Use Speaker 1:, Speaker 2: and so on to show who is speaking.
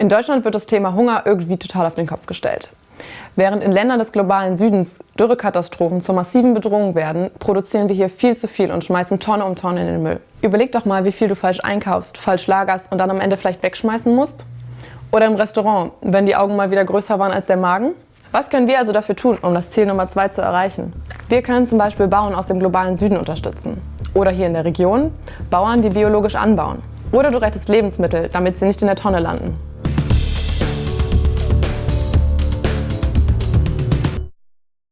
Speaker 1: In Deutschland wird das Thema Hunger irgendwie total auf den Kopf gestellt. Während in Ländern des globalen Südens Dürrekatastrophen zur massiven Bedrohung werden, produzieren wir hier viel zu viel und schmeißen Tonne um Tonne in den Müll. Überleg doch mal, wie viel du falsch einkaufst, falsch lagerst und dann am Ende vielleicht wegschmeißen musst. Oder im Restaurant, wenn die Augen mal wieder größer waren als der Magen. Was können wir also dafür tun, um das Ziel Nummer 2 zu erreichen? Wir können zum Beispiel Bauern aus dem globalen Süden unterstützen. Oder hier in der Region Bauern, die biologisch anbauen. Oder du rettest Lebensmittel, damit sie nicht in der Tonne landen.